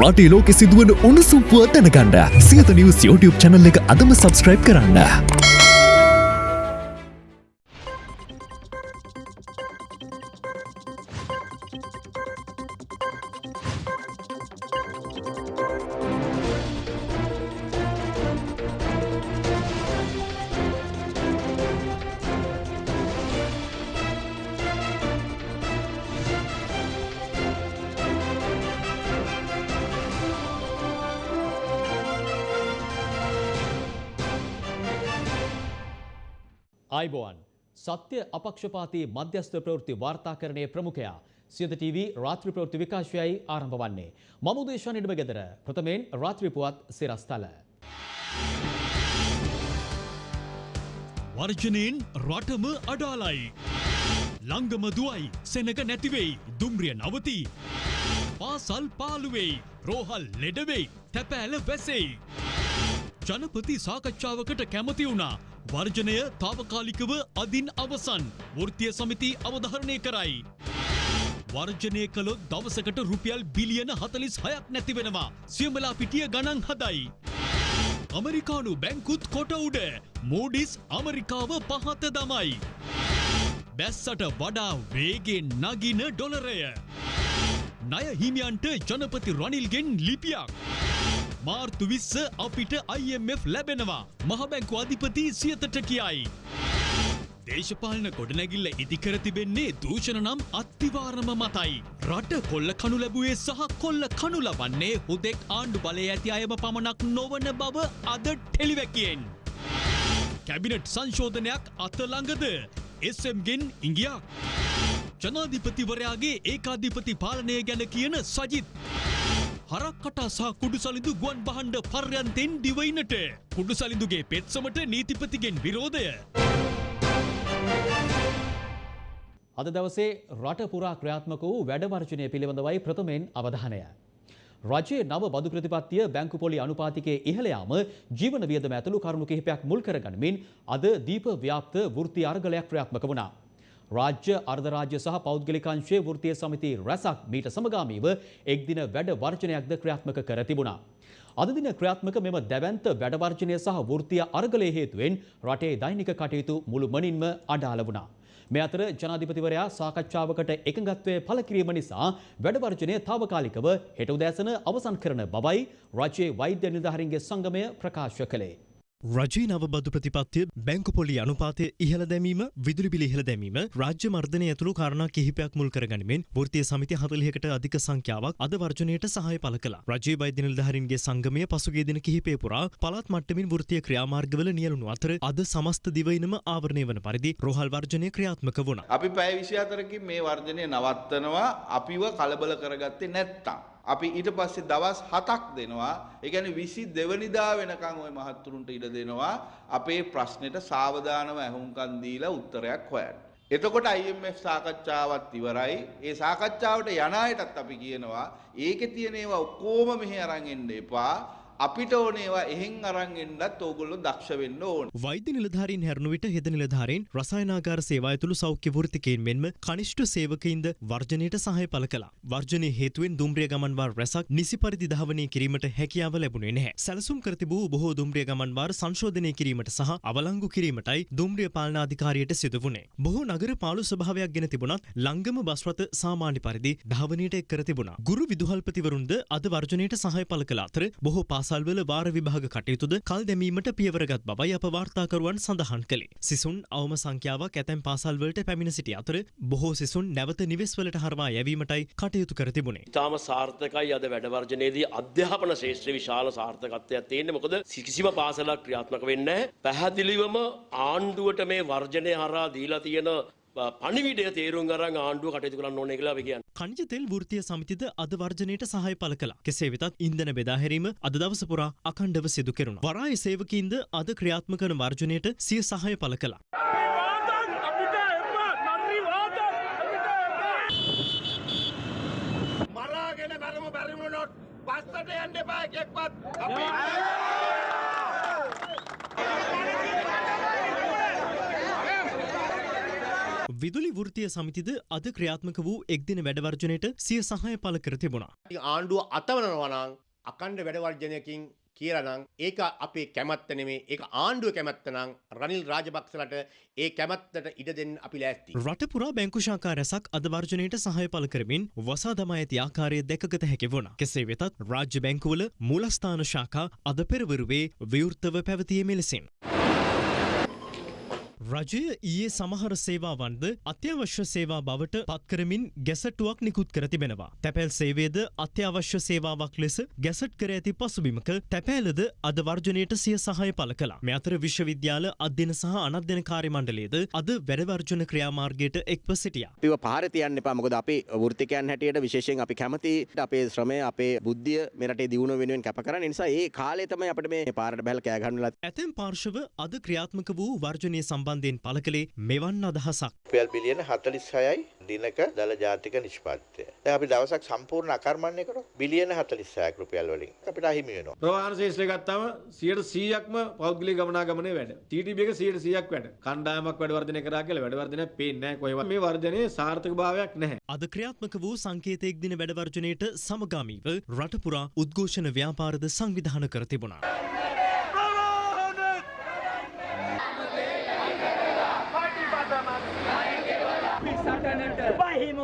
රටේ ලෝකෙ සිදුවන උණුසුම් පුව දැනගන්න සියත නිවස් YouTube channel එක අදම subscribe කරන්න. අපක්ෂපාතී මධ්‍යස්ථ ප්‍රවෘත්ති වාර්තාකරණය ප්‍රමුඛයා සියත TV රාත්‍රී ප්‍රවෘත්ති විකාශයයි ආරම්භ වන්නේ. මම උදේශා නිඩම ගෙදර ප්‍රථමයෙන් රාත්‍රී පුවත් සිරස්තල. වර්ජනයෙන් රටම අඩාලයි. ළංගම දුවයි සෙනක නැතිවෙයි දුම්රිය නවති. පාසල් පාලුවෙයි රෝහල් ලෙඩවෙයි තැපෑල වැසෙයි. ජනපති සාකච්ඡාවකට කැමති වුණා. වර්ජනය තාවකාලිකව අදින් අවසන් වෘතිය සමිති අවධහරණය කරයි. වර්ජනය කළොත් දවසකට රුපියල් බිලියන හතලිස් හයක් නැතිවෙනවා සියමලා පිටිය ගණන් හදයි. අමරිකානු බැංකුත් කොට උඩ මෝඩිස් අමරිකාව පහත දමයි. බැස්සට වඩා වේගෙන් නගින ඩොලරය. නය හිමියන්ට ජනපති රනිල්ගෙන් ලිපියක්. මාර්තු විස්ස අපිට IMF ලැබෙනවා මහබැංකු අධිපති සියතට කියයි. දේශපාලන ගොඩනැගිල්ල ඉදිකර තිබෙන්නේ දූෂණ නම් අත්තිවාරම මතයි. රට කොල්ල කනු ලැබුවේ සහ කොල්ල කනු ලබන්නේ හුදෙක් ආණ්ඩු බලය ඇති අයම පමණක් නොවන බව අද ටෙලිවැකියෙන්. කැබිනට් සංශෝධනයක් අතළඟද එස්ම්ගෙන් ඉංගියක්. ජනාධිපතිවරයාගේ ඒකාධිපති පාලනය ගැන කියන සජිත්. හරක් කටා සහ කුඩු සලිදු ගුවන් බහන්ඩ පර්යන්තෙන් දිවයිනට කුඩු සලිදුගේ පෙත්සමට නීතිපතිගෙන් විරෝධය. අද දවසේ රට පුරා ක්‍රියාත්මක වූ වැඩවර්ජනය පිළිබඳවයි ප්‍රථමයෙන් අවධානය. රජයේ නව බදු ප්‍රතිපත්තිය බැංකු පොලි අනුපාතිකයේ ඉහළ යාම ජීවන වියදම ඇතුළු කරුණු කිහිපයක් මුල් කරගනිමින් අද දීප ව්‍යාප්ත වෘත්ති අර්ගලයක් ක්‍රියාත්මක වුණා. රාජ්‍ය අර්ධරාජ්‍ය සහ පෞද්ගලිකංශයේ වෘත්තීය සමිති රැසක් මීට සමගාමීව එක් දින වැඩ වර්ජනයක්ද ක්‍රියාත්මක කර තිබුණා. අද දින ක්‍රියාත්මක මෙම දැවැන්ත වැඩ වර්ජනය සහ වෘත්තීය අර්ගලයේ හේතුවෙන් රටේ දෛනික කටයුතු මුළු මනින්ම අඩාල වුණා. මේ අතර ජනාධිපතිවරයා සාකච්ඡාවකට එකඟත්වය පළ කිරීම නිසා වැඩවර්ජනය තාවකාලිකව හෙට උදෑසන අවසන් කරන බවයි රජයේ වෛද්‍ය නිලධාරීන්ගේ සංගමය ප්‍රකාශ කළේ. රජී නව බදු ප්‍රතිපත්තිය බැංකු පොලි අනුපාතය ඉහළ දැමීම විදුලි බිලි ඉහළ දැමීම රාජ්‍ය මර්ධනය ඇතුළු කාරණා කිහිපයක් මුල් කරගනිමින් වෘත්තීය සමිති 40කට අධික සංඛ්‍යාවක් අද වර්ජනයට සහාය පළ කළා. රජයේ වෛද්‍ය නිලධාරීන්ගේ සංගමය පසුගිය දින කිහිපය පුරා පළාත් මට්ටමින් වෘත්තීය ක්‍රියාමාර්ගවල නියැලුණු අතර අද සමස්ත දිවයිනම ආවරණය වන පරිදි රෝහල් වර්ජනය ක්‍රියාත්මක වුණා. අපි පැය 24කින් මේ වර්ධනය නවත්තනවා අපිව කලබල කරගත්තේ නැත්තම්. අපි ඊට පස්සේ දවස් 7ක් දෙනවා. ඒ කියන්නේ 22 වෙනිදා වෙනකන් ওই මහත්තුරුන්ට ඉඩ දෙනවා අපේ ප්‍රශ්නෙට සාවධානව ඇහුම්කන් දීලා උත්තරයක් හොයන්න. එතකොට IMF සාකච්ඡාවත් ඉවරයි. ඒ සාකච්ඡාවට යන අයටත් අපි කියනවා ඒකේ තියෙන ඒවා ඔක්කොම මෙහෙ අරන් එන්න එපා. අපිට ඕන ඒවා එහෙන් අරන් එන්නත් ඕගොල්ලෝ දක්ෂ වෙන්න ඕන. වෛද්‍ය නිලධාරීන් හැරුණු විට හෙද නිලධාරීන් රසායනාගාර සේවා ඇතුළු සෞඛ්‍ය වෘත්තිකයින් මෙන්ම කනිෂ්ඨ සේවකයින්ද වර්ජනයට සහාය පළ කළා. වර්ජනයේ හේතුවෙන් දුම්රිය ගමන් වාර රැසක් නිසි පරිදි ධාවනය කිරීමට හැකියාව ලැබුණේ නැහැ. සැලසුම් කර තිබූ බොහෝ දුම්රිය ගමන් වාර සංශෝධනය කිරීමට සහ අවලංගු කිරීමටයි දුම්රිය පාලනාධිකාරියට සිදු වුණේ. බොහෝ නගර පාලු ස්වභාවයක් ගෙන තිබුණත් ලංගම බස් රථ සාමාන්‍ය පරිදි ධාවනයට එක් කර තිබුණා. ගුරු විදුහල්පතිවරුන්ද අද වර්ජනයට සහාය පළ කළ අතර බොහෝ පාසල්වල වාර විභාග කටයුතුද කල් දැමීමට පියවරගත් බවයි අප වාර්තාකරුවන් සඳහන් කළේ. සිසුන් අවම සංඛ්‍යාවක් ඇතැම් පාසල්වලට පැමිණ සිටි අතර බොහෝ සිසුන් නැවත නිවෙස්වලට හරවා යැවීමටයි කටයුතු කර තිබුණේ. ඉතාම සාර්ථකයි අද වැඩවර්ජනයේදී අධ්‍යාපන ශේෂත්‍ර විශාල සාර්ථකත්වයක් තියෙන්නේ මොකද කිසිම පාසලක් ක්‍රියාත්මක වෙන්නේ පැහැදිලිවම ආණ්ඩුවට මේ වර්ජනය හරහා දීලා තියෙන පණිවිඩය තේරුම් අරන් ආණ්ඩුව කටයුතු කරන්න ඕනේ කියලා අපි කියන්නේ. කනිජ තෙල් වෘත්තීය සමිතිද අද වර්ජනයට සහාය පළ කළා. කෙසේ වෙතත් ඉන්ධන බෙදා හැරීම අද දවස පුරා අඛණ්ඩව සිදු කෙරුණා. වරාය සේවකීන්ද අද ක්‍රියාත්මක වන වර්ජනයට සිය සහාය පළ කළා. මරාගෙන බැරමු බැරිමුණොත් පස්සට යන්න එපා එකෙක්වත් අපි විදුලි වෘතිය සමිතිද අද ක්‍රියාත්මක වූ එක්දින වැඩවර්ජනයට සිය සහය පල කර තිබුණා. ආණ්ඩුව අතවනවනං අකණ්ඩ වැඩවර්ජනයකින් කියලනං ඒක අපේ කැමත්ත නෙමේ ඒ ආණ්ඩුව කැමත්තනං රනිල් රාජපක්ෂලට ඒ කැමත්තට ඉඩ දෙන්න අපි ලෑස්ති. රටපුරා බැංකුශාකා රැසක් අද වර්ජනයට සහය පල කරමින් වසා දමා ඇති ආකාරය දැකගත හැකි වුණ. කෙසේ වෙතත් රාජ්‍ය බැංකුවල මූලස්ථාන ශාකා අද පෙරවරුවේ විවෘත්තව පැවතිය මෙලෙසින්. රජය ඊයේ සමහර සේවාවන්ද අත්‍යවශ්‍ය සේවා බවට පත්කරමින් ගැසටුවක් නිකුත් කර තිබෙනවා. තැපැල් සේවේද අත්‍යවශ්‍ය සේවාවක් ලෙස ගැසට් කර ඇති පසුබිමක තැපෑලද අද වර්ජනයට සිය සහය පල කලා. මෙ අතර විශ්වවිද්‍යාල අධ්‍යන සහ අනධ්‍යන කාර්ය මණ්ඩලේද අද වැඩවර්ජන ක්‍රියාමාර්ගයට එක්ව සිටිය. පිව පාරතියන්න එපා මොකද අපේ වෘතිකයන් හැටියට විශේෂයෙන් අපි කැමති අපේ ශ්‍රමය අපේ බුද්ධිය මෙරට දියුණ වෙනුවෙන් කැප කර නිසා ඒ කාලෙතම අපට මේ පාරට බැල් කෑගන්නල ඇතැම් පාර්ශව අද ක්‍රියාත්මක වූ වර්ජනය සම්බන්ධයෙන් පල කළේ මෙවන් අදහසක්. රුපියල් බිලියන 46යි දිනක දල ජාතික නිෂ්පාදිතය. දැන් අපි දවසක් සම්පූර්ණ අකර්මණය කරොත් බිලියන 46ක් රුපියල් වලින් අපිට අහිමි වෙනවා. ප්‍රවාහන ශේෂ්ත්‍රය ගත්තාම 100%ක්ම පෞද්ගලික ගමනාගමනයේ වැඩ. TTB එක 100%ක් වැඩ. කණ්ඩායමක් වැඩ වර්ධනය කරා කියලා වැඩ වර්ධනයක් පේන්නේ නැහැ කොහෙවත්. මේ වර්ධනයේ සාර්ථකභාවයක් නැහැ. අද ක්‍රියාත්මක වූ සංකේතයෙක් දින වැඩවර්ජනයට සමගාමීව රටපුරා උද්ඝෝෂණ ව්‍යාපාරද සංවිධාන කර තිබුණා.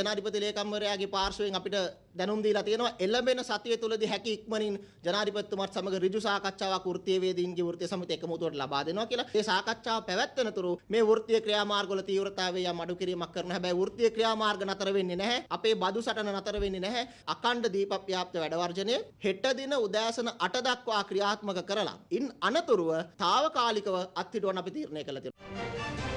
ජනාධිපති ලේකම්වරයාගේ පාර්ශවයෙන් අපිට දැනුම් දීලා තියෙනවා එළඹෙන සතිය තුලදී හැකි ඉක්මනින් ජනාධිපතිතුමාත් සමග ඍජු සාකච්ඡාවක් වෘත්තීය වේදීන්ගේ වෘත්තීය සමිතිය එකමුතුවට ලබා දෙනවා කියලා. ඒ සාකච්ඡාව පැවැත්වෙන තුරු මේ වෘත්තීය ක්‍රියාමාර්ගවල තීව්‍රතාවය යම් අඩු කිරීමක් කරන හැබැයි වෘත්තීය ක්‍රියාමාර්ග නතර වෙන්නේ නැහැ. අපේ බදු සටන නතර වෙන්නේ නැහැ. අකණ්ඩ දීප ව්‍යාප්ත වැඩවර්ජනය හෙට දින උදෑසන 8 දක්වා ක්‍රියාත්මක කරලා ඉන් අනතුරුව తాවකාලිකව අත්හිටුවන අපි තීරණය කළ තියෙනවා.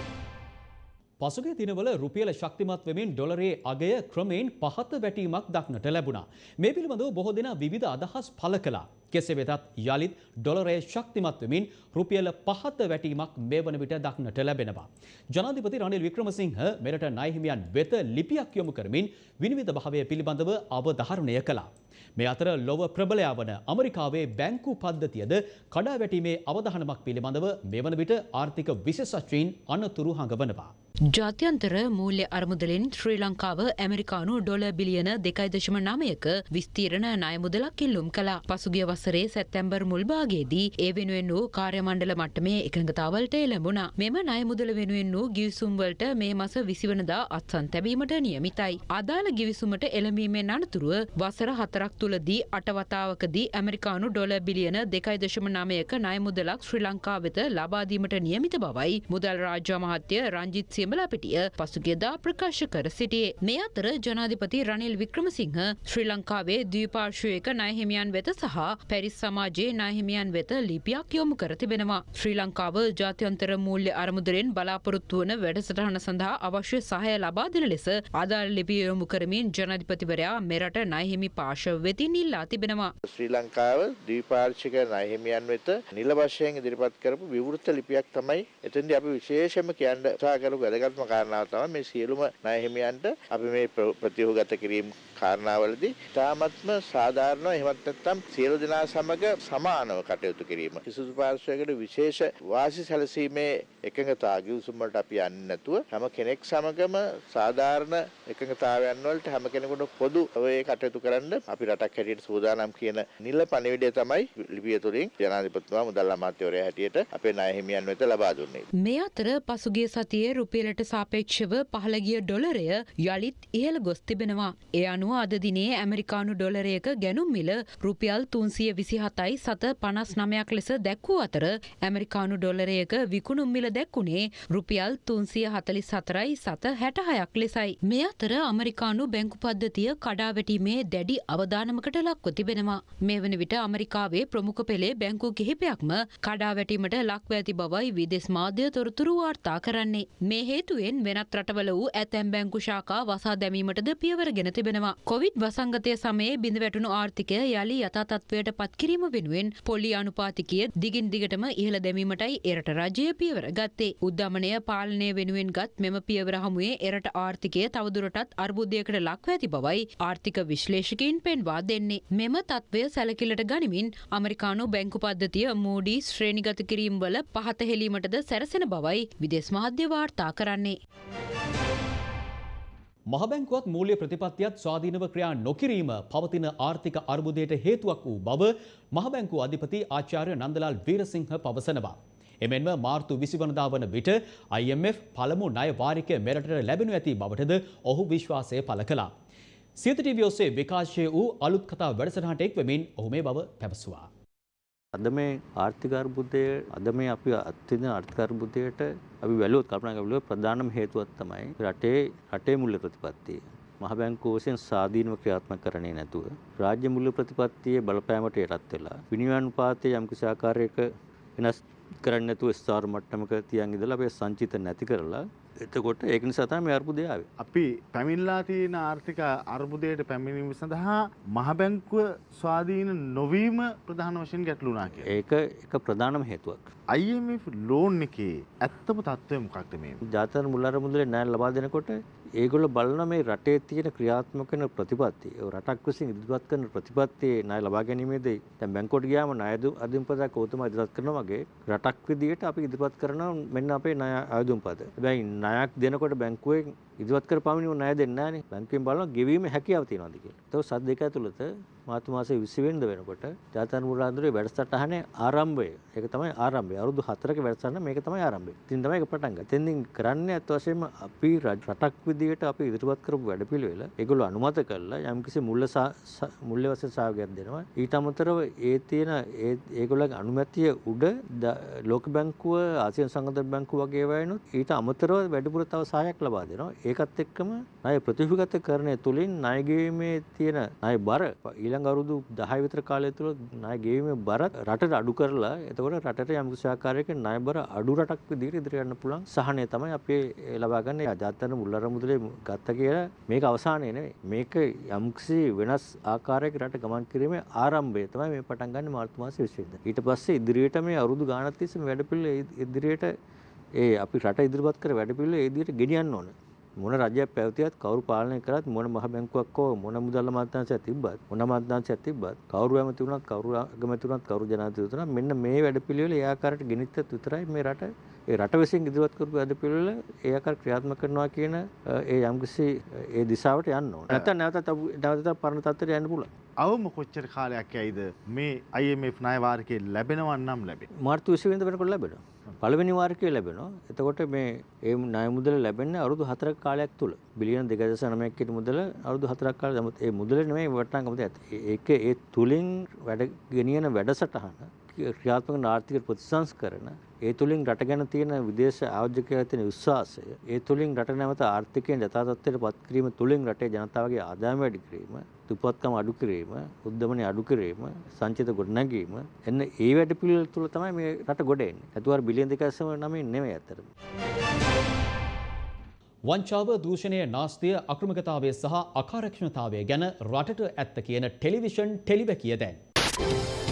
පසුගිය දිනවල රුපියල ශක්තිමත් වෙමින් ඩොලරේ අගය ක්‍රමයෙන් පහත වැටීමක් දක්නට ලැබුණා. මේ පිළිබඳව බොහෝ දෙනා විවිධ අදහස් පළ කළා. කෙසේ වෙතත් යළිත් ඩොලරේ ශක්තිමත් වෙමින් රුපියල පහත වැටීමක් මේ වන විට දක්නට ලැබෙනවා. ජනාධිපති රනිල් වික්‍රමසිංහ මෙරට නායහිමියන් වෙත ලිපියක් යොමු කරමින් විනිවිධ භාවය පිළිබඳව අවධාරණය කළා. මේ අතර ලොව ප්‍රබලයා වන අමරිකාවේ බැංකු පද්ධතියද කඩා වැටීමේ අවධානමක් පිළිබඳව මේ වන විට ආර්ථික විශේෂඥයින් අනතුරු හඟවනවා. ජාත්‍යන්තර මූල්‍ය අරමුදලින් ශ්‍රී ලංකාව ඇමරිකානු ඩොල බිලියන දෙකයි දශම නමයක විස්තීරණ ණයමුදලක් ඉල්ලුම් කළා. පසුගිය වසරේ සැප්තැම්බර් මුල් භාගයේදී ඒ වෙනුවෙන් වූ කාර්යමණ්ඩල මට්ටමේ එකඟතාවලට එළඹුණා. මෙම ණයමුදල වෙනුවෙන් වූ ගිවිසුම් වලට මේ මාස 20 වෙනිදා අත්සන් තැබීමට නියමිතයි. අදාළ ගිවිසුමට එළඹීමෙන් අනතුරුව වසර හතරක් තුලදී අට වතාවකදී ඇමරිකානු ඩොලර් බිලියන 2.9ක ණයමුදලක් ශ්‍රී ලංකාව වෙත ලබා දීමට නියමිත බවයි මුදල් රාජ්‍ය අමාත්‍ය රංජිත් සියඹලාපිටිය පසුගියදා ප්‍රකාශ කර සිටියේ. මේ අතර ජනාධිපති රනිල් වික්‍රමසිංහ ශ්‍රී ලංකාවේ ද්වීපාර්ශ්වයක ණයහිමියන් වෙත සහ පැරිස් සමාජයේ ණයහිමියන් වෙත ලිපියක් යොමු කර තිබෙනවා. ශ්‍රී ලංකාව ජාත්‍යන්තර මූල්‍ය අරමුදලෙන් බලාපොරොත්තු වන වැඩසටහන සඳහා අවශ්‍ය සහාය ලබා දෙන ලෙස ආදාළ ලිපිය යොමු කරමින් ජනාධිපතිවරයා මෙරට ණයහිමි පාර්ශව වෙතින් ඉල්ලා තිබෙනවා. ශ්‍රී ලංකාව ද්වීපාර්ශ්වික ණයහිමියන් වෙත නිල වශයෙන් ඉදිරිපත් කරපු විවෘත ලිපියක් තමයි එතෙන්දී අපි විශේෂයෙන්ම කියන්න උත්සාහ කරපු වැදගත්ම කාරණාව තමයි මේ සියලුම ණයහිමියන්ට අපි මේ ප්‍රතිහුගත කිරීම කාරණාවලදී තාමත්ම සාධාරණව එහෙමත් නැත්නම් සියලු දෙනා සමග සමානව කටයුතු කිරීම. කිසිදු පාර්ශ්වයකට විශේෂ වාසි සැලසීමේ එකඟතා ගිවිසුම් වලට අපි යන්නේ නැතුව හැම කෙනෙක් සමගම සාධාරණ එකඟතාවයන් වලට හැම කෙනෙකුට පොදු ඔය කටයුතු කරන්න අපි රටක් හැටියට සූදානම් කියන නිල පණිවිඩය තමයි ලිපිය තුලින් ජනාධිපතිතුමා මුදල් අමාත්‍යවරයා හැටියට අපේ ණය හිමියන් වෙත ලබා දුන්නේ. මේ අතර පසුගිය සතියේ රුපියලට සාපේක්ෂව පහළ ගිය ඩොලරය යළිත් ඉහළ ගොස් තිබෙනවා. ඒ අනුව අද දිනේ ඇමරිකානු ඩොලරයක ගැනුම් මිල රුපියල් තුන්සිය විසිහතයි සත පනස් නමයක් ලෙස දැක්වූ අතර ඇමරිකානු ඩොලරයක විකුණුම් මිල දැක්වුණේ රුපියල් තුන්සිය හතලිස් හතරයි සත හැටහයක් ලෙසයි. මේ අතර අමරිකානු බැංකු පද්ධතිය කඩාවැටීමේ දැඩි අවධානමකට ලක්ව තිබෙනවා. මේ වන විට අමරිකාවේ ප්‍රමුඛ පෙළේ බැංකු කිහිපයක්ම කඩාවැටීමට ලක්ව ඇති බවයි විදෙස් මාධ්‍ය තොරතුරු වාර්තා කරන්නේ. මේ හේතුවෙන් වෙනත් රටවල වූ ඇතැම් බැංකු ශාකා වසා දැමීමටද පියවර ගෙන තිබෙනවා. කොවිඩ් වසංගතය සමයේ බිඳ වැටුණු ආර්ථිකය යළි යථතත්වයට පත්කිරීම වෙනුවෙන් පොලි අනුපාතිකය දිගින් දිගටම ඉහළ දැමීමටයි එරට රජය පියවර ගත්තේ. උද්ධමනය පාලනය වෙනුවෙන් ගත් මෙම පියවර හමුවේ එරට ආර්ථිකය තවදුරටත් අර්බුදයකට ලක්ව ඇති බවයි ආර්ථික විශ්ලේෂකයින් පෙන්වා දෙන්නේ. මෙම තත්ත්වය සැලකිලට ගනිමින් අමරිකානු බැංකු පද්ධතිය මූඩී ශ්‍රේණිගත කිරීම් වල පහත හෙලීමටද සැරසෙන බවයි විදෙස් මාධ්‍ය වාර්තා කරන්නේ. මහබැංකුවත් මූල්‍ය ප්‍රතිපත්තියත් ස්වාධීනව ක්‍රියා නොකිරීම පවතින ආර්ථික අර්බුදයට හේතුවක් වූ බව මහබැංකු අධිපති ආචාර්ය නන්දලාල් වීරසිංහ පවසනවා. එමෙන්ම මාර්තු විසිවනදා වන විට IMF පළමු ණය වාරිකය මෙරටට ලැබෙනු ඇති බවටද ඔහු විශ්වාසය පළ කළා. සියත ටීවී ඔස්සේ විකාශය වූ අලුත් කතා වැඩසටහනට එක්වමින් ඔහු මේ බව පැවසුවා. අද මේ ආර්ථික අර්බුදය අද මේ අපි අත්විඳින ආර්ථික අර්බුදයට අපි වැළුවොත් කල්පනා කරලා ප්‍රධානම හේතුවක් තමයි රටේ රටේ මුල්‍ය ප්‍රතිපත්තිය. මහ බැංකුව වශයෙන් ස්වාධීනව ක්‍රියාත්මක කරන්නේ නැතුව රාජ්‍ය මුල්‍ය ප්‍රතිපත්තියේ බලපෑමට යටත් වෙලා විනිමය අනුපාතයේ යම්කිසි ආකාරයක වෙනස් කරන්නේ නැතුව ස්ථාවර මට්ටමක තියන් ඉඳලා අපේ සංචිත නැති කරලා එතකොට ඒක නිසා තමයි මේ අර්බුදය ආවේ. අපි පැමිණලා තියෙන ආර්ථික අර්බුදයට පැමිණීම සඳහා මහ බැංකුව ස්වාධීන නොවීම ප්‍රධාන වශයෙන් ගැටලු වුණා කියලා. ඒක එක ප්‍රධානම හේතුවක්. IMF ලෝන් එකේ ඇත්තම තත්ත්වය මොකක්ද මේ? ජාතක මුල් අරමුදලේ ණය ලබා දෙනකොට ඒගොල්ලෝ බලන මේ රටේ තියෙන ක්‍රියාත්මක වෙන ප්‍රතිපත්ති ඒ රටක් විසින් ඉදිරිපත් කරන ප්‍රතිපත්තියේ ණය ලබා ගැනීමේදී දැන් බැංකුවට ගියාම ණය අධිම්පතක් ඔතම ඉදිරිපත් කරනවා වගේ රටක් විදියට අපි ඉදිරිපත් කරනවා මෙන්න අපේ ණය අධිම්පත. හැබැයි ණයක් දෙනකොට බැංකුවෙන් ඉදිරිපත් කර පමණින් ණය දෙන්නේ නැහනේ. බැංකුවෙන් බලනවා ගෙවීමේ හැකියාව තියෙනවද කියලා. ඒක සත් දෙක ඇතුළත මාර්තු මාසයේ 20 වෙනිදා වෙනකොට ජාතක මුලාන්දුරේ වැඩසටහනේ ආරම්භය. ඒක තමයි ආරම්භය. අවුරුදු 4ක වැඩසටහන මේක තමයි ආරම්භය. ඉතින් තමයි ඒක පටන් ගත්තේ. එතෙන්දින් කරන්නේ අත් වශයෙන්ම අපි රටක් විදියට අපි ඉදිරිපත් කරපු වැඩපිළිවෙල ඒගොල්ලෝ අනුමත කරලා යම්කිසි මුල්ල මුල්ල වශයෙන් සහයෝගයක් දෙනවා. ඊට අමතරව ඒ තියෙන ඒ ඒගොල්ලන්ගේ අනුමැතිය උඩ ලෝක බැංකුව ආසියානු සංගතන බැංකුව වගේ වයින්ොත් ඊට අමතරව වැඩිපුර තව සහායක් ලබා දෙනවා. ඒකත් එක්කම ණය ප්‍රතිවිගත කරණය තුලින් ණය ගෙවීමේ තියෙන ණය බර ඊළඟ අවුරුදු 10 විතර කාලය තුළ ණය ගෙවීමේ බරත් රටට අඩු කරලා එතකොට රටට යම් කිසි ආකාරයක ණය බර අඩු රටක් විදිහට ඉදිරියට යන්න පුළුවන් සහනය තමයි අපි ලබා ගන්න ජාත්‍යන්තර මුල් අරමුදලේ ගත්ත කියලා මේක අවසානය නෙවෙයි. මේක යම්කිසි වෙනස් ආකාරයක රට ගමන් කිරීමේ ආරම්භය තමයි මේ පටන් ගන්න මාර්තු මාසයේ 20 වෙනිදා ඊට පස්සේ ඉදිරියට මේ අවුරුදු ගාණක් තිස්සේ මේ වැඩපිළිවෙල ඉදිරියට ඒ අපි රට ඉදිරිපත් කර වැඩපිළිවෙල ඒ විදිහට ගෙනියන්න ඕන. මොන රජයක් පැවතියත් කවුරු පාලනය කරත් මොන මහ බැංකුවක් හෝ මොන මුදල් අමාත්‍යාංශයක් තිබ්බත් මොන අමාත්‍යාංශයක් තිබ්බත් කවුරු ඇමති වුණත් කවුරු අගමැති වුණත් කවුරු ජනාධිපති වුණත් මෙන්න මේ වැඩපිළිවෙල ඒ ආකාරයට ගෙනිච්චත් විතරයි මේ රට ඒ රට විසින් ඉදිරිපත් කරපු වැඩපිළිවෙල ඒ ආකාර ක්‍රියාත්මක කරනවා කියන ඒ යම්කිසි ඒ දිශාවට යන්න ඕන. නැත්නම් නැවතත් නැවතත් පරණ තත්ත්වයට යන්න පුළුවන්. අවම කොච්චර කාලයක් යයිද මේ IMF ණය වාරිකේ ලැබෙනවා නම් ලැබෙන්නේ. මාර්තු 20 වෙනිදා වෙනකොට ලැබෙනවා. පළවෙනි වාරිකය ලැබෙනවා. එතකොට මේ ඒ ණය මුදල ලැබෙන්නේ අවුරුදු 4ක කාලයක් තුල. බිලියන 2.9ක් කිට මුදල අවුරුදු 4ක් කාලෙ නමුත් ඒ මුදල නෙමෙයි වටිනාකම තියෙන්නේ. ඒක ඒ තුලින් වැඩ ගෙනියන වැඩසටහන ක්‍රියාත්මක ආර්ථික ප්‍රතිසංස්කරණ ඒ තුලින් රට ගැන තියෙන විදේශ ආයෝජකයන් තියෙන විශ්වාසය ඒ තුලින් රට නැවත ආර්ථිකයෙන් යථා තත්ත්වයට පත් කිරීම තුලින් රටේ ජනතාවගේ ආදායම වැඩි කිරීම දුප්පත්කම අඩු කිරීම උද්දමනය අඩු කිරීම සංචිත ගොඩනැගීම එන්න ඒ වැඩ පිළිවෙල තුල තමයි මේ රට ගොඩ එන්නේ. ඇතුවර බිලියන 2.9 නෙමෙයි අතරම. වංචාව දූෂණය නාස්තිය අක්‍රමකතාවය සහ අකාරක්ෂණතාවය ගැන රටට ඇත්ත කියන ටෙලිවිෂන් ටෙලිවැකිය දැන්.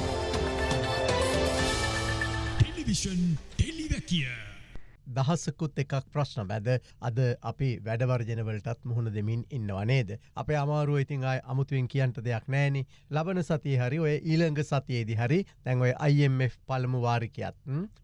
ටෙලිවිෂන් ටෙලිවැකිය. දහස්සකුත් එකක් ප්‍රශ්න. බැද අද අපි වැඩවර්ජනවලටත් මුහුණ දෙමින් ඉන්නවා නේද. අපේ අමාරුව ඉතින් අයි අමුතුවෙන් කියන්ට දෙයක් නෑනි ලබන සතිය හරි ඔය ඊළඟ සතියේදි හරි තැන් ඔය IMF පළමු වාරිකයත්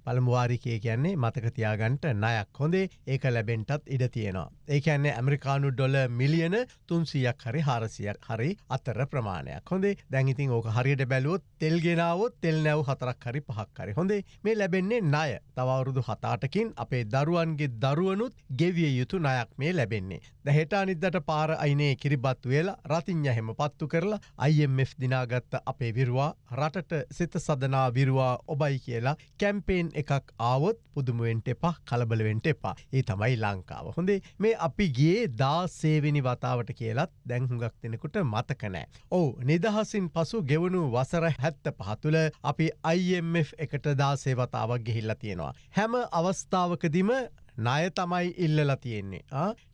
පළමු වාරිකය කියන්නේ මතකතියාගන්ට නයක් හොඳේ. ඒක ලැබෙන්ටත් ඉඩ තියෙනවා. ඒ කියන්නේ ඇමරිකානු ඩොල මිලියන තුන්සියක් හරි හාරසියක් හරි අතර ප්‍රමාණයක් හොඳේ. දැඟඉතින් ඕක හරියට බැලුවොත් තෙල්ගෙනාවත් තෙල් නැව් හතරක් හරි පහක් හරි හොඳේ. මේ ලැබෙන්නේ ණය. තවරුදු හතාටකින් අපේ අපේ දරුවන්ගේ දරුවනුත් ගෙවිය යුතු නයක් මේ ලැබෙන්නේ. දැහෙට අනිද්දට පාර අයිනේ කිරිබත් වෙලා රතිං්ඥ හෙම පත්තු කරලා IMF දිනාගත්ත අපේ විරවා රටට සිත සදනා විරවා ඔබයි කියලා කැම්පේෙන් එකක් ආවොත් පුදුමුවෙන්ට එපා කලබලවෙන්ට එපා ඒ තමයි ලංකාව. හොඳේ මේ අපි ගේ දා සේවිනි වතාවට කියලත් දැංහුගක් දෙනෙකුට මතකනෑ. ඔවු නිදහසින් පසු ගෙවුණු වසර හැත්ත පහතුළ අපි IMF එකට දාසේවතාවක් ගෙහිල්ල තියෙනවා. හැම අවස්ථාවකදිම ණය තමයි ඉල්ලලා තියෙන්නේ.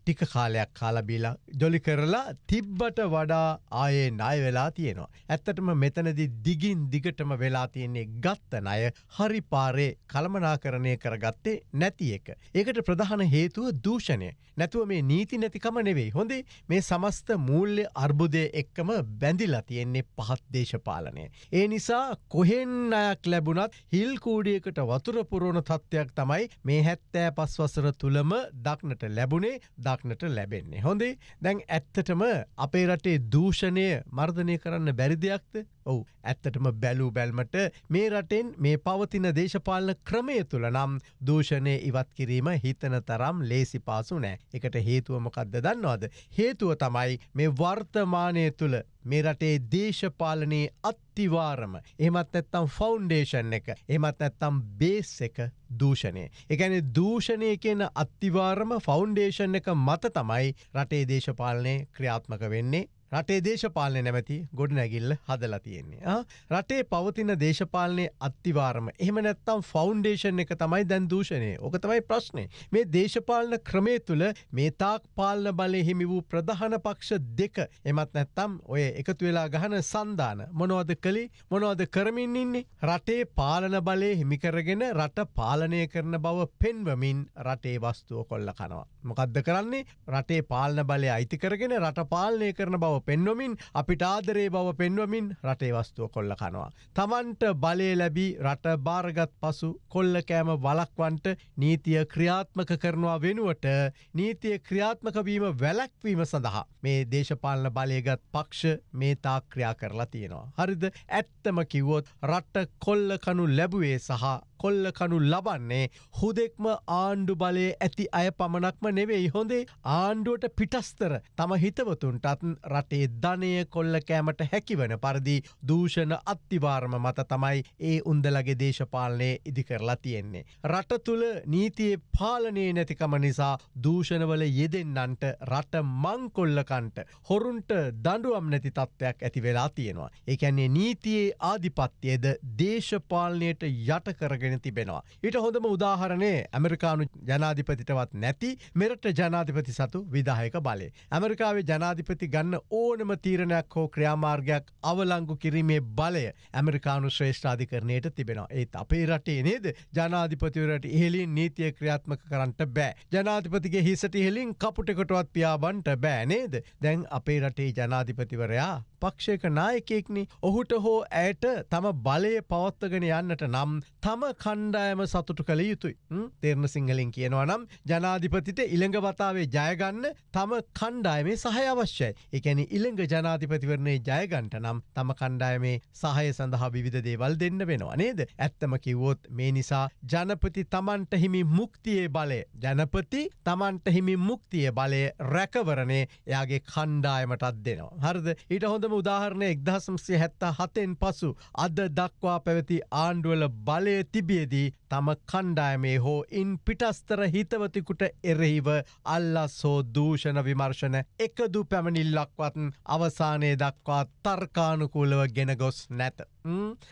ටික කාලයක් කාලබීලා ජොලි කරලා තිබ්බට වඩා ආයේ ණය වෙලා තියෙනවා. ඇත්තටම මෙතනදි දිගින් දිගටම වෙලා තියෙන්නේ ගත්ත ණය හරි පාරේ කළමනාකරණය කරගත්තේ නැති එක. ඒකට ප්‍රධාන හේතුව දූෂණය. නැතුව මේ නීති නැතිකම නෙවෙයි. හොඳේ මේ සමස්ත මූල්‍ය අර්බුදය එක්කම බැඳිලා තියෙන්නේ පහත් දේශපාලනය. ඒ නිසා කොහෙන් අයක් ලැබුණත් හිල් කූඩියකට වතුර පුරෝණ තත්ත්වයක් තමයි මේ හැත්තෑ පස්වසර තුළම දක්නට ලැබුණේ දක්නට ලැබෙන්නේ. හොඳේ දැන් ඇත්තටම අපේ රටේ දූෂණය මර්ධනය කරන්න බැරි දෙයක්ද ඔවු ඇත්තටම බැලූ බැල්මට මේ රටෙන් මේ පවතින දේශපාලන ක්‍රමය තුළ නම් දූෂණය ඉවත් කිරීම හිතන තරම් ලේසි පාසු නෑ එකට හේතුවමකක්ද දන්නවාද. හේතුව තමයි මේ වර්තමානය තුළ මේ රටේ දේශපාලනයේ අත්තිවාරම එහමත් ඇත්තම් ෆෞන්ඩේෂන් එක එමත් ඇත්තම් බේස් එක දූෂණය. එකැන දූෂණය කියන අත්තිවාරම ෆෞන්ඩේෂන් එක මත තමයි රටේ දේශපාලනය ක්‍රියාත්මක වෙන්නේ රටේ දේශපාලනය නැමැති ගොඩ නැගිල්ල හදලා තියෙන්නේ. රටේ පවතින දේශපාලනය අත්තිවාරම. එහම නැත්තම් ෆෞන්ඩේෂන් එක තමයි දැන් දූෂණය. ඕක තමයි ප්‍රශ්නය. මේ දේශපාලන ක්‍රමේ තුළ මේ තාක් පාලන බලය හිමි වූ ප්‍රධාන පක්ෂ දෙක එමත් නැත්තම් ඔය එකතු වෙලා ගහන සන්ධාන. මොනවද කළි? මොනවද කරමින් ඉන්නේ? රටේ පාලන බලය හිමිකරගෙන රට පාලනය කරන බව පෙන්වමින් රටේ වස්තුව කොල්ල කනවා. මොකක්ද කරන්නේ? රටේ පාලන බලය අයිති කරගෙන රට පාලනය කරන බව පෙන්වමින් අපිට ආදරේ බව පෙන්වමින් රටේ වස්තුව කොල්ල කනවා. තමන්ට බලය ලැබී රට භාරගත් පසු කොල්ල කෑම වලක්වන්ට නීතිය ක්‍රියාත්මක කරනවා වෙනුවට නීතිය ක්‍රියාත්මකවීම වැලැක්වීම සඳහා මේ දේශපාලන බලයගත් පක්ෂ මේ තා ක්‍රියා කරලා තියෙනවා. හරිද ඇත්තම කිව්වොත් රට්ට කොල්ල කනු ලැබුවේ සහ කොල්ල කනු ලබන්නේ හුදෙක්ම ආණ්ඩු බලය ඇති අය පමණක්ම නෙවෙයි හොඳේ ආණ්ඩුවට පිටස්තර තම හිතවතුන්ටත් රටේ ධනය කොල්ල කෑමට හැකිවන පරිදි දූෂණ අත්තිවාර්ම මත තමයි ඒ උන්දලගේ දේශපාලනය ඉදි කරලා තියෙන්නේ. රට තුළ නීතියේ පාලනය නැතිකම නිසා දූෂණවල යෙදෙන්නන්ට රට මංකොල්ලකන්ට හොරුන්ට දඩුවම් නැති තත්ත්වයක් ඇති වෙලා තියෙනවා. එකන්නේ නීතියේ ආධිපත්‍යයද දේශපාලනයට යට කරගෙන තිබෙනවා. ඊට හොඳම උදාහරණය ඇමරිකානු ජනාධිපතිටවත් නැති මෙරට ජනාධිපති සතු විදාහයක බලය. ඇමරිකාවේ ජනාධිපති ගන්න ඕනම තීරණයක් හෝ ක්‍රියාමාර්ගයක් අවලංගු කිරීමේ බලය ඇමරිකානු ශ්‍රේෂ්ඨාධිකරණයට තිබෙනවා. ඒත් අපේ රටේ නේද ජනාධිපතිවරට ඉහලින් නීතිය ක්‍රියාත්මක කරන්නට බෑ. ජනාධිපතිගේ හිසට ඉහලින් කපුටකොටවත් පියාබන්ට බෑ නේද. දැන් අපේ රටේ ජනාධිපතිවරයා පක්ෂයක නායකෙක්නි ඔහුට හෝ ඇයට තම බලය පවත්වගෙන යන්නට නම් තම කණ්ඩායම සතුටු කළ යුතුයි. තෙරණ සිංහලින් කියනවා නම් ජනාධිපතිට ඉළඟ වතාවේ ජයගන්න තම කණ්ඩායමේ සහය අවශ්‍යයි. එකැන ඉළඟ ජනාධිපතිවරණේ ජයගන්ට නම් තම කණ්ඩායමේ සහය සඳහා විධ දේවල් දෙන්න වෙනවා නේද. ඇත්තම කිව්වොත් මේ නිසා ජනපති තමන්ට හිමි මුක්තියේ බලය ජනපති තමන්ට හිමි මුක්තිය බලය රැකවරණය එයාගේ කණ්ඩායමටත් දෙනවා. හරද ඊට හොඳම උදාහරණය එක්දහසම්සේ හැත්තා හතෙන් පසු අද දක්වා පැවති ආණ්ඩුවල බලය ပြည့်သည် තම කණ්ඩායමේ හෝ ඉන් පිටස්තර හිතවතිකුට එරෙහිව අල්ලස් හෝ දූෂණ විමර්ශන එකදු පැමණිල්ලක්වත් අවසානය දක්වා තර්කානුකූලව ගෙන ගොස් නැත.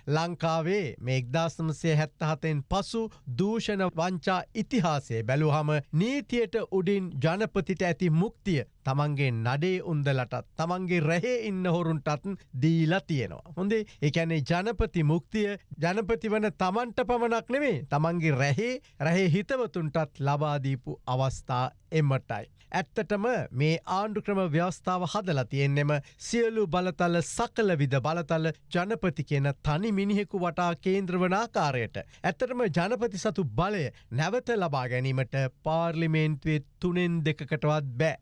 ලංකාවේ මේ එක්දාසමසය හැත්තහතෙන් පසු දූෂණ වංචා ඉතිහාසේ බැලුහම නීතියට උඩින් ජනපතිට ඇති මුක්තිය තමන්ගේ නඩේ උන්දලටත් තමන්ගේ රැහේ ඉන්න හොරුන්ටත් දීලා තියෙනවා. හොඳේ එකැනේ ජනපති මුක්තිය ජනපති වන තමන්ට පමණක් නෙවේ තමන්ගේ රැහේ රැහේ හිතවතුන්ටත් ලබාදීපු අවස්ථා එමටයි. ඇත්තටම මේ ආණ්ඩු ක්‍රම ව්‍යවස්ථාව හදලා තියෙන්නෙම සියලු බලතල සකල විද බලතල ජනපති කියන තනි මිනිහෙකු වටා කේන්ද්‍රවනාකාරයට. ඇත්තටම ජනපති සතු බලය නැවත ලබා ගැනීමට පාර්ලිමේන්තුවේ තුනෙන් දෙකකටවත් බෑ.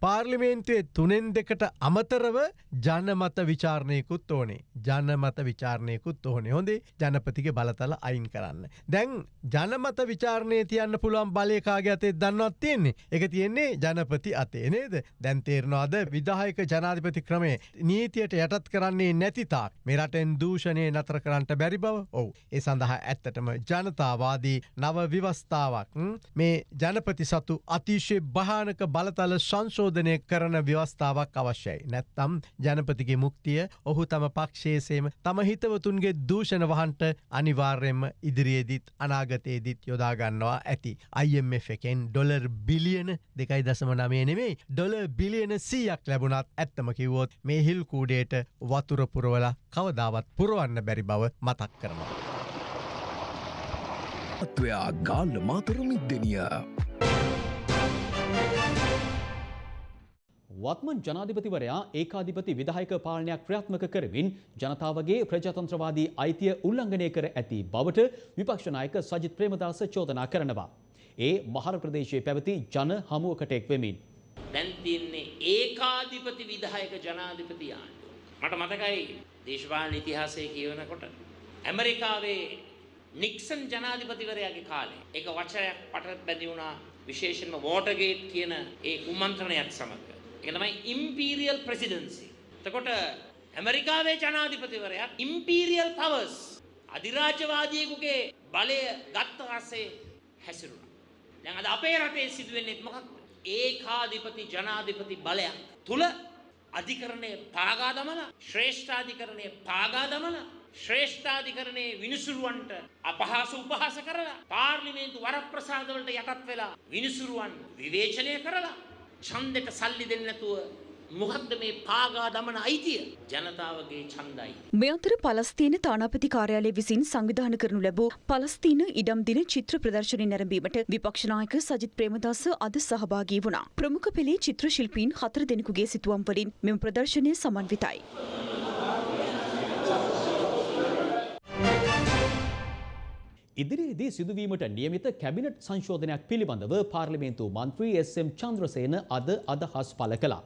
පාර්ලිමේන්තුවේ තුනෙන් දෙකට අමතරව ජනමත විචාරණයකුත් ඕනේ. ජනමත විචාරණයකුත් ඕනේ. හොඳේ ජනපතික බලතල අයින් කරන්න. දැන් ජනමත විචාරණය තියන්න පුළුවන් බලයකාගේ අතේ දන්නවත් තියෙන්නේ? එක තියෙන්නේ ජනපති අතේ නේද? දැන් තේරනවාද විදායක ජනාධිපති ක්‍රමේ නීතියට යටත් කරන්නේ නැතිතාක් මෙරටෙන් දූෂණය නතර කරන්නට බැරි බව? ඔවු. ඒ සඳහා ඇත්තටම ජනතාවාදී නව විවස්ථාවක් මේ ජනපති සතු අතිශය භානක බලතල සංශෝධනය කරන ව්‍යවස්ථාවක් අවශ්‍යයි. නැත්තම් ජනපතිගේ මුක්තිය ඔහු තම පක්ෂේසේම තම හිතවතුන්ගේ දූෂණ වහන්ට අනිවාර්යෙන්ම ඉදිරියේදිත් අනාගතයේදිත් යොදාගන්නවා ඇති. IMF එකෙන් ඩොලර් බිලියන දෙකයි දසම නමේ නෙමේ ඩොල බිලියන සීයක් ලැබුණත් ඇත්තම කිව්වොත් මේ හිල් කූඩේට වතුරපුරවල කවදාවත් පුරුවන්න බැරි බව මතක් කරනවා. අත්වයා ගාල්ල මාතර මිද්දනිය. වත්මන් ජනාධිපතිවරයා ඒකාධිපති විදායක පාලනයක් ක්‍රියාත්මක කරමින් ජනතාවගේ ප්‍රජාතන්ත්‍රවාදී අයිතිය උල්ලංඝනය කර ඇති බවට විපක්ෂනායක සජිත් ප්‍රේමදාස චෝදනා කරනවා. ඒ මහර ප්‍රදේශයේ පැවති ජන හමුවකට එක් වෙමින්. දැන් තියන්නේ ඒකාධිපති විදායක ජනාධිපති ආණ්ඩුව. මට මතකයි දේශපාලන ඉතිහාසය කියවනකොට ඇමරිකාවේ නික්සන් ජනාධිපතිවරයාගේ කාලේ ඒක වචනයක් පට බැඳි වුණා විශේෂයෙන්ම වෝටර්ගේට් කියන ඒ කුමන්ත්‍රණයත් සමග. ඒක තමයි ඉම්පීරියල් ප්‍රෙසිඩන්සි. එතකොට ඇමරිකාවේ ජනාධිපතිවරයා ඉම්පීරියල් පවර්ස් අධිරාජ්‍යවාදියෙකුගේ බලය ගත්ත පස්සේ හැසිරුණා. දැන් අද අපේ රටේ සිදුවෙන්නේ මොකක්ද? ඒකාධිපති ජනාධිපති බලයක් තුල අධිකරණය පාගා දමලා ශ්‍රේෂ්ඨාධිකරණය පාගා දමලා ශ්‍රේෂ්ඨාධිකරණයේ විනිසුරුවන්ට අපහාස උපහාස කරලා පාර්ලිමේන්තු වරප්‍රසාදවලට යටත් වෙලා විනිසුරුවන් විවේචනය කරලා ඡන්දෙට සල්ලි දෙන්නේ නැතුව මොකක්ද මේ පාගා දමන අයිතිය ජනතාවගේ ඡන්දයි මේ අතර පලස්තීන තානාපති කාර්යාලය විසින් සංවිධාන කරනු ලැබූ පලස්තීන ඉඩම් දින චිත්‍ර ප්‍රදර්ශනය නැරඹීමට විපක්ෂ නායක සජිත් ප්‍රේමදාස අද සහභාගී වුණා. ප්‍රමුඛ පෙළේ චිත්‍ර ශිල්පීන් හතර දෙනෙකුගේ සිතුවම් වලින් මෙම ප්‍රදර්ශනය සමන්විතයි. ඉදිරියේදී සිදුවීමට නියමිත කැබිනට් සංශෝධනයක් පිළිබඳව පාර්ලිමේන්තු මන්ත්‍රී එස්.එම්. චන්ද්‍රසේන අද අදහස් පළ කළා.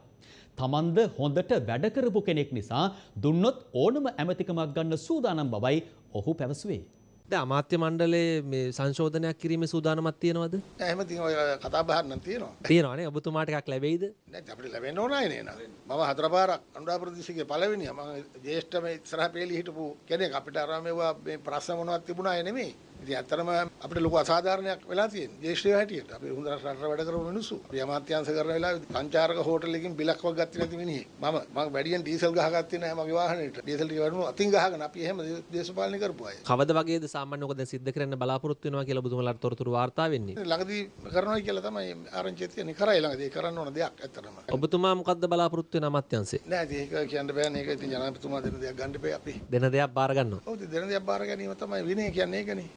තමන්ද හොඳට වැඩ කරපු කෙනෙක් නිසා දුන්නොත් ඕනම ඇමතිකමක් ගන්න සූදානම් බවයි ඔහු පැවසුවේ. ද අමාත්‍ය මණ්ඩලේ මේ සංශෝධනයක් කිරීම සූදානමත් තියෙනවද එහෙම ඉතින් ඔය කතා බහක් නම් තියෙනවා. තියෙනවානේ ඔබතුමාට එකක් ලැබෙයිද නැත්නම් අපිට ලැබෙන්න ඕනයි නේද? මම හතර පාරක් අනුරාධපුර ප්‍රදේශයේ පළවෙනියා මම ජේෂ්ඨ මේ ඉස්සරහ පෙළි හිටපු කෙනෙක් අපිට අර මේවා මේ ප්‍රශ්න මොනවත් තිබුණා නෙමෙයි. ඉතින් ඇත්තටම අපිට ලොකු අසාධාරණයක් වෙලා තියෙනවා. ජේෂ්ඨයෝ හැටියට අපි හොඳ රට වැඩ කරපු මිනිස්සු. අපි අමාත්‍යාංශ කරන වෙලාවේ සංචාරක හෝටලෙකින් බිලක් වක් ගත්තේ නැති මිනිහෙක්. මම මම වැඩියෙන් ඩීසල් ගහගත්තේ නැහැ මගේ වාහනේට. ඩීසල් ටික වැඩුණා අතින් ගහගෙන අපි එහෙම දේශපාලනය කරපු අය. කවද වගේද සාමාන්‍ය ඔක දැන් සිද්ධ කරන්න බලාපොරොත්තු වෙනවා කියලා ඔබතුමාලාට තොරතුරු වාර්තා වෙන්නේ ළඟදී කරනවා කියලා තමයි ආරංචිය තියෙන්නේ. කරයි ළඟදී කරන්න ඕන දෙයක් ඇත්තටම. ඔබතුමා මොකද්ද බලාපොරොත්තු වෙන අමාත්‍යංශේ නෑ ඉතින් ඒක කියන්න බෑනේ. ඒක ඉතින් ජනාධිපතිතුමා දෙන දෙයක් ගන්න බෑ අපි. දෙන දෙයක් බාර ගන්නවා ඔව් දෙන දෙයක් බාර ගැනීම තමයි විනය කියන්නේ ඒකනේ.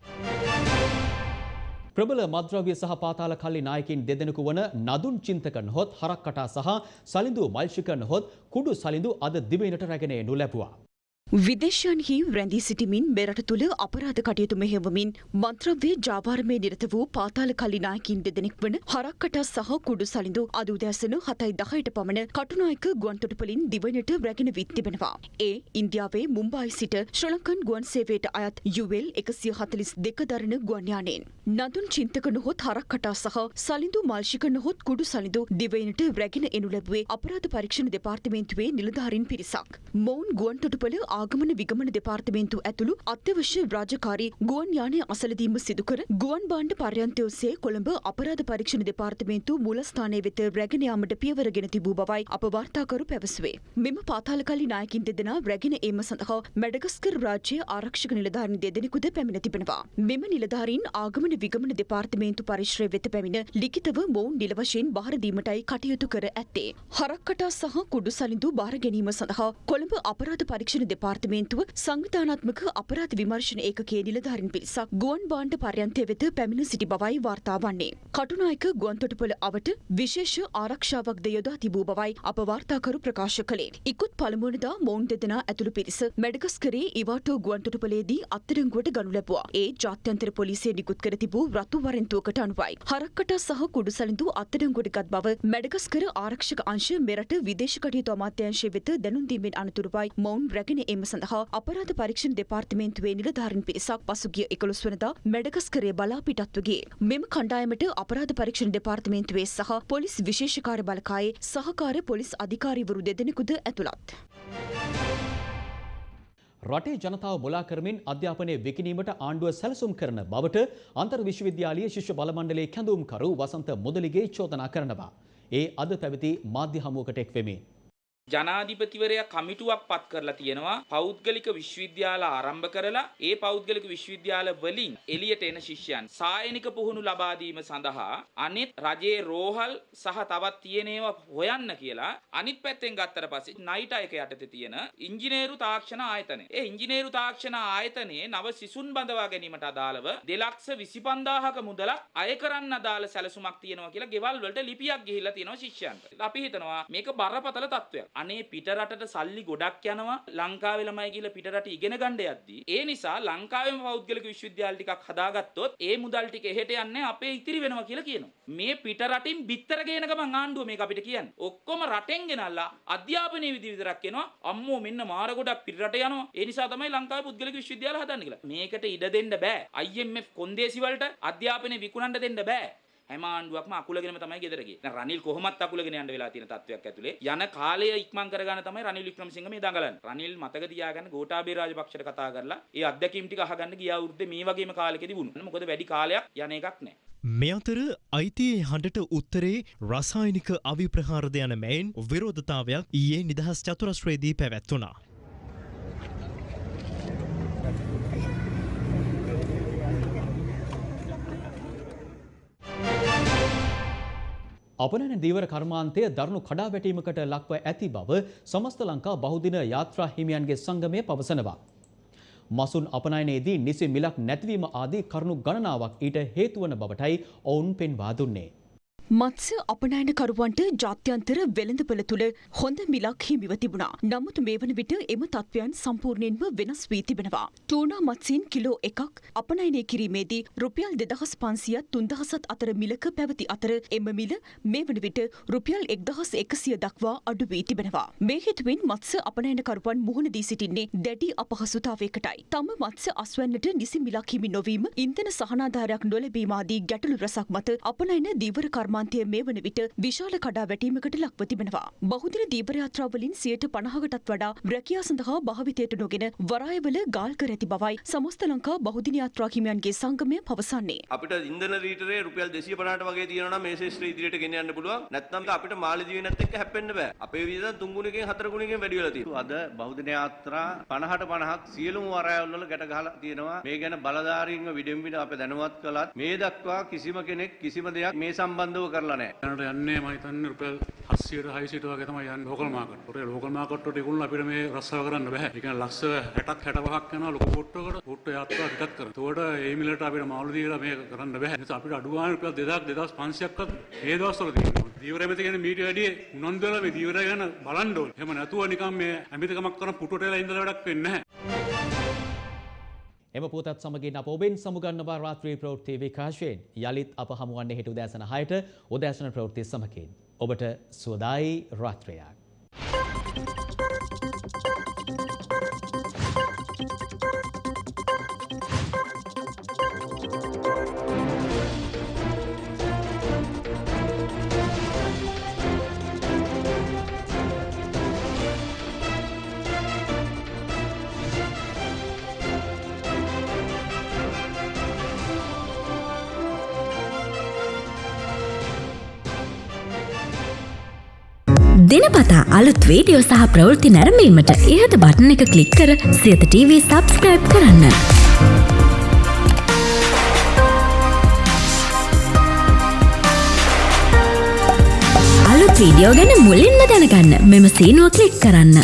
ප්‍රබල මද්‍රව්‍ය සහ පාතාල කල්ලි නායකින් දෙදෙනෙකු වන නදුන් චින්තකන් හොත් හරක්කටා සහ සලිඳු මල්ෂිකන් හොත් කුඩු සලිඳු අද දිවයිනට රැගෙන එනු ලැබුවා. විදේශයන්හි රැඳී සිටිමින් මෙරට තුළ අපරාධ කටයුතු මෙහෙවමින් මන්ත්‍රව්‍ය ජාවාරමේ නිරත වූ පාතාල කලිනායකින් දෙදෙනෙක් වන හරක්කට සහ කුඩු සලිඳු අද උදෑසන හතයි දහයට පමණ කටුනායක ගුවන්තොටුපලින් දිවයිනට රැගෙන විත් තිබෙනවා. ඒ ඉන්දියාවේ මුම්බායි සිට ශ්‍රී ලංකන් ගුවන් සේවයට අයත් යුවෙල් එකසිය හතලිස් දෙක දරන ගුවන්යානයෙන්. නදුන් චින්තක නොහොත් හරක්කටා සහ සලිඳු මල්ෂික නොහොත් කුඩු සලිඳු දිවයිනට රැගෙන එනු ලැබුවේ අපරාධ පරීක්ෂණ දෙපාර්තමේන්තුවේ නිලධාරීන් පිරිසක්. මොවුන් ගුවන්තොටුපල ආගමන විගමන දෙපාර්තමේන්තු ඇතුළු අත්‍යවශ්‍ය රාජකාරී ගුවන් යානය අසලදීම සිදුකර ගුවන් බාණ්ඩ පර්යන්තය ඔස්සේ කොළඹ අපරාධ පරීක්ෂණ දෙපාර්තමේන්තු මූලස්ථානය වෙත රැගෙන යාමට පියවරගෙන තිබූ බවයි අප වාර්තාකරු පැවසුවේ. මෙම පාතාලකල්ලි නායකින් දෙදෙනා රැගෙන ඒම සඳහා මැඩගස්කර් රාජ්‍ය ආරක්ෂක නිලධාරීන් දෙදෙනෙකුද පැමිණ තිබෙනවා. මෙම නිලධාරීන් ආගමන විගමන දෙපාර්තමේන්තු පරිශ්‍රය වෙත පැමිණ ලිඛිතව මොවුන් නිල වශයෙන් බාර දීමටයි කටයුතු කර ඇත්තේ. හරක්කටා සහ කුඩු සලිඳු බාර ගැනීම සඳහා කොළඹ අපරාධ පරීක්ෂණ දෙපාර්තමේන්තු දෙපාර්තමේන්තුව සංවිධානාත්මක අපරාධ විමර්ශන ඒකකයේ නිලධාරීන් පිරිසක් ගුවන් බාණ්ඩ පර්යන්තය වෙත පැමිණ සිටි බවයි වාර්තා වන්නේ. කටුනායක ගුවන්තොටුපොළ අවට විශේෂ ආරක්ෂාවක්ද යොදා තිබූ බවයි අප වාර්තාකරු ප්‍රකාශ කළේ. ඉකුත් පළමුවනදා මොවුන් දෙදෙනා ඇතුළු පිරිස මැඩගස්කරේ ඉවාටෝ ගුවන්තොටුපොළේදී අත්අඩංගුවට ගනු ලැබුවා. ඒ ජාත්‍යන්තර පොලිසිය නිකුත් කර තිබූ රතු වරෙන්තුවකට අනුවයි. හරක්කට සහ කුඩුසලින්දු අත්අඩංගුවට ගත් බව මැඩගස්කර ආරක්ෂක අංශ මෙරට විදේශ කටයුතු අමාත්‍යංශය වෙත දැනුම් දීමෙන් අනතුරුවයි මොවුන් රැගෙන එම සඳහා අපරාධ පරීක්ෂණ දෙපාර්තමේන්තුවේ නිලධාරීන් පිරිසක් පසුගිය 11 වනදා මැඩගස්කරේ බලා පිටත්ව ගියේ. මෙම කණ්ඩායමට අපරාධ පරීක්ෂණ දෙපාර්තමේන්තුවේ සහ පොලිස් විශේෂ කාර්ය බලකායේ සහකාර පොලිස් අධිකාරීවරු දෙදෙනෙකුද ඇතුළත්. රටේ ජනතාව මුලා කරමින් අධ්‍යාපනය විකිණීමට ආණ්ඩුව සැලසුම් කරන බවට අන්තර් විශ්වවිද්‍යාලීය ශිෂ්‍ය බලමණ්ඩලයේ කැඳවුම්කරු වසන්ත මුදලිගේ චෝදනා කරනවා. ඒ අද පැවති මාධ්‍ය හමුවකට එක් වෙමින්. ජනාධිපතිවරයා කමිටුවක් පත් කරලා තියෙනවා පෞද්ගලික විශ්වවිද්‍යාල ආරම්භ කරලා ඒ පෞද්ගලික විශ්වවිද්‍යාල වලින් එළියට එන ශිෂ්‍යයන් සායනික පුහුණු ලබා දීම සඳහා අනිත් රජයේ රෝහල් සහ තවත් තියෙන ඒවා හොයන්න කියලා අනිත් පැත්තෙන් ගත්තට පස්සේ නයිට් අයක යටතේ තියෙන ඉංජිනේරු තාක්ෂණ ආයතනය. ඒ ඉංජිනේරු තාක්ෂණ ආයතනයේ නව සිසුන් බඳවා ගැනීමට අදාළව 255000ක මුදලක් අය කරන්න අදාළ සැලසුමක් තියෙනවා කියලා ගෙවල් වලට ලිපියක් ගිහිල්ලා තියෙනවා ශිෂ්‍යයන්ට. අපි හිතනවා මේක බරපතල තත්ත්වයක්. අනේ පිටරටට සල්ලි ගොඩක් යනවා ලංකාවේ ළමයි කියලා පිටරට ඉගෙන ගන්න යද්දී ඒ නිසා ලංකාවේම පෞද්ගලික විශ්වවිද්‍යාල ටිකක් හදාගත්තොත් ඒ මුදල් ටික එහෙට යන්නේ අපේ ඉතිරි වෙනවා කියලා කියනවා. මේ පිටරටින් බිත්තර ගේන ගමන් ආණ්ඩුව මේක අපිට කියන්නේ. ඔක්කොම රටෙන් ගෙනල්ලා අධ්‍යාපනයේ විදි විතරක් එනවා. අම්මෝ මෙන්න මාර ගොඩක් පිටරට යනවා. ඒ නිසා තමයි ලංකාවේ පුද්ගලික විශ්වවිද්‍යාල හදන්න කියලා. මේකට ඉඩ දෙන්න බෑ. IMF කොන්දේසි වලට අධ්‍යාපනය විකුණන්න දෙන්න බෑ. හැම ආණ්ඩුවක්ම අකුලගෙනම තමයි ගෙදර ගියේ. දැන් රනිල් කොහොමත් අකුලගෙන යන්න වෙලා තියෙන තත්වයක් ඇතුලේ යන කාලය ඉක්මන් කරගන්න තමයි රනිල් වික්‍රමසිංහ මේ දඟලන්නේ. රනිල් මතක තියාගන්න ගෝඨාභය රාජපක්ෂට කතා කරලා ඒ අත්දැකීම් ටික අහගන්න ගියා වෘද්දේ මේ වගේම කාලෙකදී වුණා. මොකද වැඩි කාලයක් යන එකක් නැහැ. මේ අතර අයිතියේ හඬට උත්තරේ රසායනික අවිප්‍රහාරද යන මැයින් විරෝධතාවයක් ඊයේ නිදහස් චතුරස්ත්‍රයේදී පැවැත්වුණා. අපනන දීවර කර්මාන්තය දරුණු කඩා වැටීමකට ලක්ව ඇති බව සමස්ත ලංකා බහුදින යාත්‍රා හිමියන්ගේ සංගමය පවසනවා. මසුන් අපනයනයේදී නිසි මිලක් නැතිවීම ආදී කරුණු ගණනාවක් ඊට හේතුවන බවටයි ඔවුන් පෙන්වා දුන්නේ. මත්ස්‍ය අපනයනකරුවන්ට ජාත්‍යන්තර වෙළඳපළ තුළ හොඳ මිලක් හිමිව තිබුණා. නමුත් මේ වන විට එම තත්ත්වයන් සම්පූර්ණයෙන්ම වෙනස් වී තිබෙනවා. ටූනා මත්සීන් කිලෝ එකක් අපනයනය කිරීමේදී රුපියල් දෙදහස් පන්සියත් තුන්දහසත් අතර මිලක පැවති අතර එම මිල මේ වන විට රුපියල් එක්දහස් එකසිය දක්වා අඩු වී තිබෙනවා. මේ හේතුවෙන් මත්ස්‍ය අපනයනකරුවන් මුහුණ දී සිටින්නේ දැඩි අපහසුතාවයකටයි. තම මත්ස්‍ය අස්වැන්නට නිසි මිලක් හිමි නොවීම ඉන්ධන සහනාධාරයක් නොලැබීමාදී ගැටලු රසක් මත අපනයන දීවර කර්මාන්තය මේ වන විට විශාල කඩා වැටීමකට ලක්ව තිබෙනවා. බහුදින දීපර යාත්‍රාවලින් සියයට පණහකටත් වඩා රැකියා සඳහා භාවිතයට නොගෙන වරායවල ගාල් කර ඇති බවයි සමස්ත ලංකා බහුදින යාත්‍රා හිමියන්ගේ සංගමය පවසන්නේ. අපිට ඉන්ධන ලීටරේ රුපියල් 250ට වගේ තියෙනවා නම් මේ ශේෂ්ත්‍රය ඉදිරියට ගෙන යන්න පුළුවන්. නැත්නම් අපිට මාළදීවිනත් එක්ක හැප්පෙන්න බෑ. අපේ වියදම් තුන් ගුණකින් හතර ගුණකින් වැඩි වෙලා තියෙනවා. අද බෞද්ධ යාත්‍රා 50ට 50ක් සියලුම වරායවල වල ගැට ගහලා තියෙනවා. මේ ගැන බලධාරීන්ව විඩෙන් විඩ අපේ දැනුවත් කළත් මේ දක්වා කිසිම කෙනෙක් කිසිම දෙයක් මේ සම්බන්ධව කරලා නැහැ. දැනට යන්නේ මම හිතන්නේ රුපියල් 700ට 600ට වගේ තමයි යන්නේ ලෝකල් මාකට්. ඒකට ලෝකල් මාකට් වලට ඒගොල්ලෝ අපිට මේ රස්සාව කරන්න බෑ. ඒ කියන්නේ ලක්ෂ 60ක් 65ක් යනවා ලොකු පොට්ටුවකට පොට්ටු යාත්‍රා ටිකක් කරන. ඒකට ඒ මිලට අපිට මාළු දීලා මේක කරන්න බෑ. ඒ නිසා අපිට අඩු ගානේ රුපියල් 2000 2500ක්වත් මේ දවස්වල තියෙනවා. දීවර එමෙති කියන්නේ මීට වැඩිය උනන්දු වෙලා මේ දීවර ගැන බලන්න ඕනේ. එහෙම නැතුව නිකන් මේ ඇමිතිකමක් කරන පුටුවට වෙලා ඉඳලා වැඩක් වෙන්නේ නැහැ. එම පුවතත් සමගින් අප ඔබෙන් සමුගන්නවා රාත්‍රී ප්‍රවෘත්ති විකාශයෙන්. යළිත් අප හමුවන්නේ හෙට උදෑසන 6ට උදෑසන ප්‍රවෘත්ති සමගින්. ඔබට සුවදායි රාත්‍රියක්. දිනපතා අලුත් වීඩියෝ සහ ප්‍රවෘත්ති නැරඹීමට ඉහත බටන එක ක්ලික් කර සියත TV සබස්ක්‍රයිබ් කරන්න. අලුත් වීඩියෝ ගැන මුලින්ම දැනගන්න මෙම සීනුව ක්ලික් කරන්න.